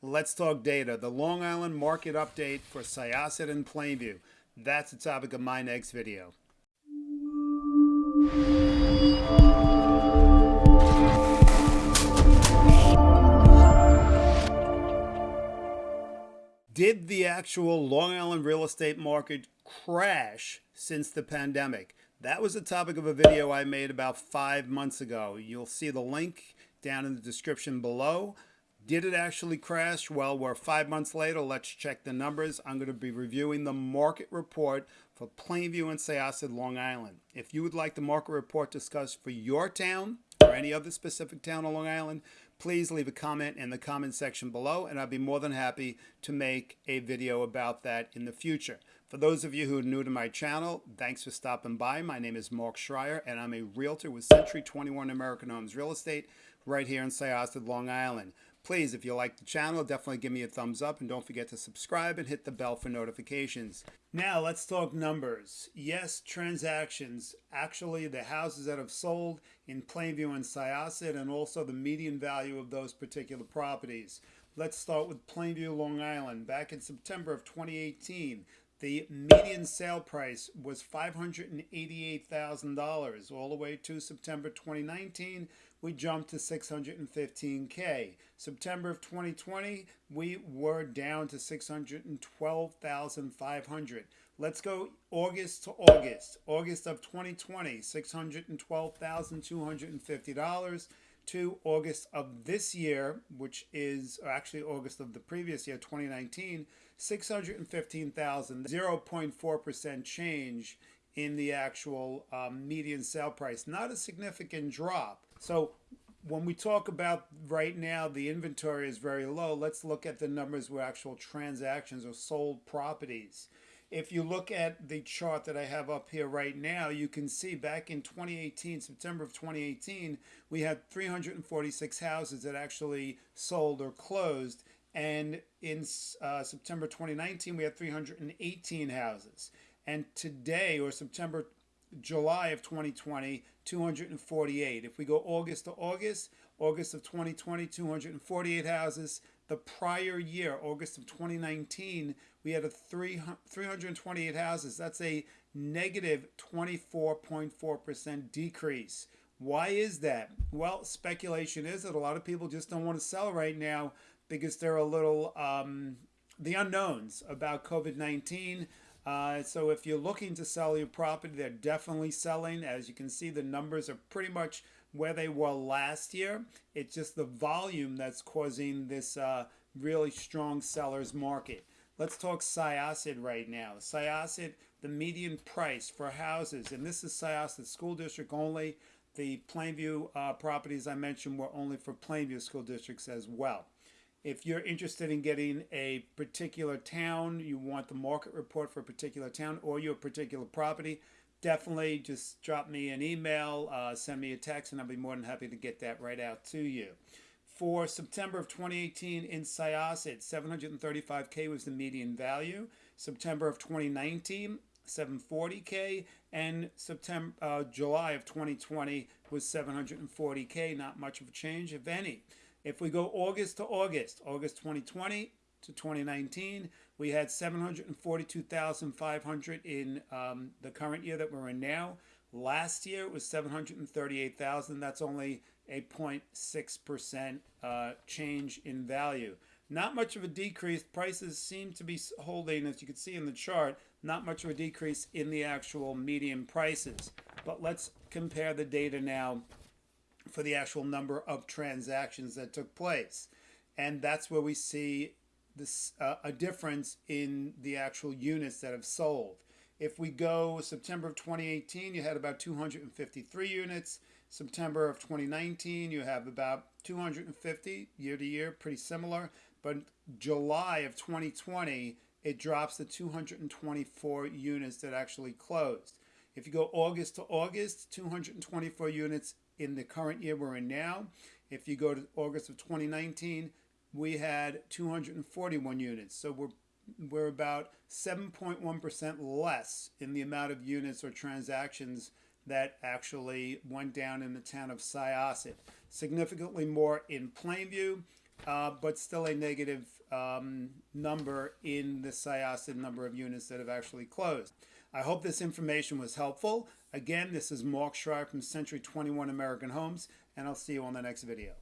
Let's talk data. The Long Island market update for Syosset and Plainview. That's the topic of my next video. Did the actual Long Island real estate market crash since the pandemic? That was the topic of a video I made about five months ago. You'll see the link down in the description below. Did it actually crash? Well, we're five months later. Let's check the numbers. I'm going to be reviewing the market report for Plainview and Syosset, Long Island. If you would like the market report discussed for your town or any other specific town on Long Island, please leave a comment in the comment section below and I'll be more than happy to make a video about that in the future. For those of you who are new to my channel, thanks for stopping by. My name is Mark Schreier and I'm a realtor with Century 21 American Homes Real Estate right here in Syosset, Long Island. Please, if you like the channel, definitely give me a thumbs up and don't forget to subscribe and hit the bell for notifications. Now let's talk numbers. Yes, transactions. Actually, the houses that have sold in Plainview and Syosset and also the median value of those particular properties. Let's start with Plainview, Long Island. Back in September of 2018, the median sale price was $588,000 all the way to September 2019 we jumped to 615K. September of 2020, we were down to 612,500. Let's go August to August. August of 2020, $612,250 to August of this year, which is actually August of the previous year, 2019, 615,000, 0.4% change in the actual um, median sale price. Not a significant drop. So when we talk about right now, the inventory is very low. Let's look at the numbers where actual transactions or sold properties. If you look at the chart that I have up here right now, you can see back in 2018, September of 2018, we had 346 houses that actually sold or closed. And in uh, September 2019, we had 318 houses. And today, or September July of 2020, 248. If we go August to August, August of 2020, 248 houses. The prior year, August of 2019, we had a three, 328 houses. That's a negative 24.4% decrease. Why is that? Well, speculation is that a lot of people just don't want to sell right now because they're a little, um, the unknowns about COVID-19, uh, so if you're looking to sell your property, they're definitely selling. As you can see, the numbers are pretty much where they were last year. It's just the volume that's causing this uh, really strong seller's market. Let's talk Syosset right now. Syosset, the median price for houses, and this is Syosset School District only. The Plainview uh, properties I mentioned were only for Plainview School Districts as well. If you're interested in getting a particular town, you want the market report for a particular town or your particular property, definitely just drop me an email, uh, send me a text, and I'll be more than happy to get that right out to you. For September of 2018 in Syosset, 735K was the median value. September of 2019, 740K, and September, uh, July of 2020 was 740K. Not much of a change, if any. If we go August to August, August 2020 to 2019, we had 742,500 in um, the current year that we're in now. Last year it was 738,000. That's only a 0.6% uh, change in value. Not much of a decrease. Prices seem to be holding, as you can see in the chart, not much of a decrease in the actual median prices. But let's compare the data now for the actual number of transactions that took place. And that's where we see this uh, a difference in the actual units that have sold. If we go September of 2018, you had about 253 units. September of 2019, you have about 250 year to year, pretty similar. But July of 2020, it drops to 224 units that actually closed. If you go August to August, 224 units in the current year we're in now. If you go to August of 2019, we had 241 units. So we're we're about 7.1% less in the amount of units or transactions that actually went down in the town of Syosset. Significantly more in Plainview. uh, but still a negative um, number in the syosset number of units that have actually closed. I hope this information was helpful. Again, this is Mark Schreier from Century 21 American Homes, and I'll see you on the next video.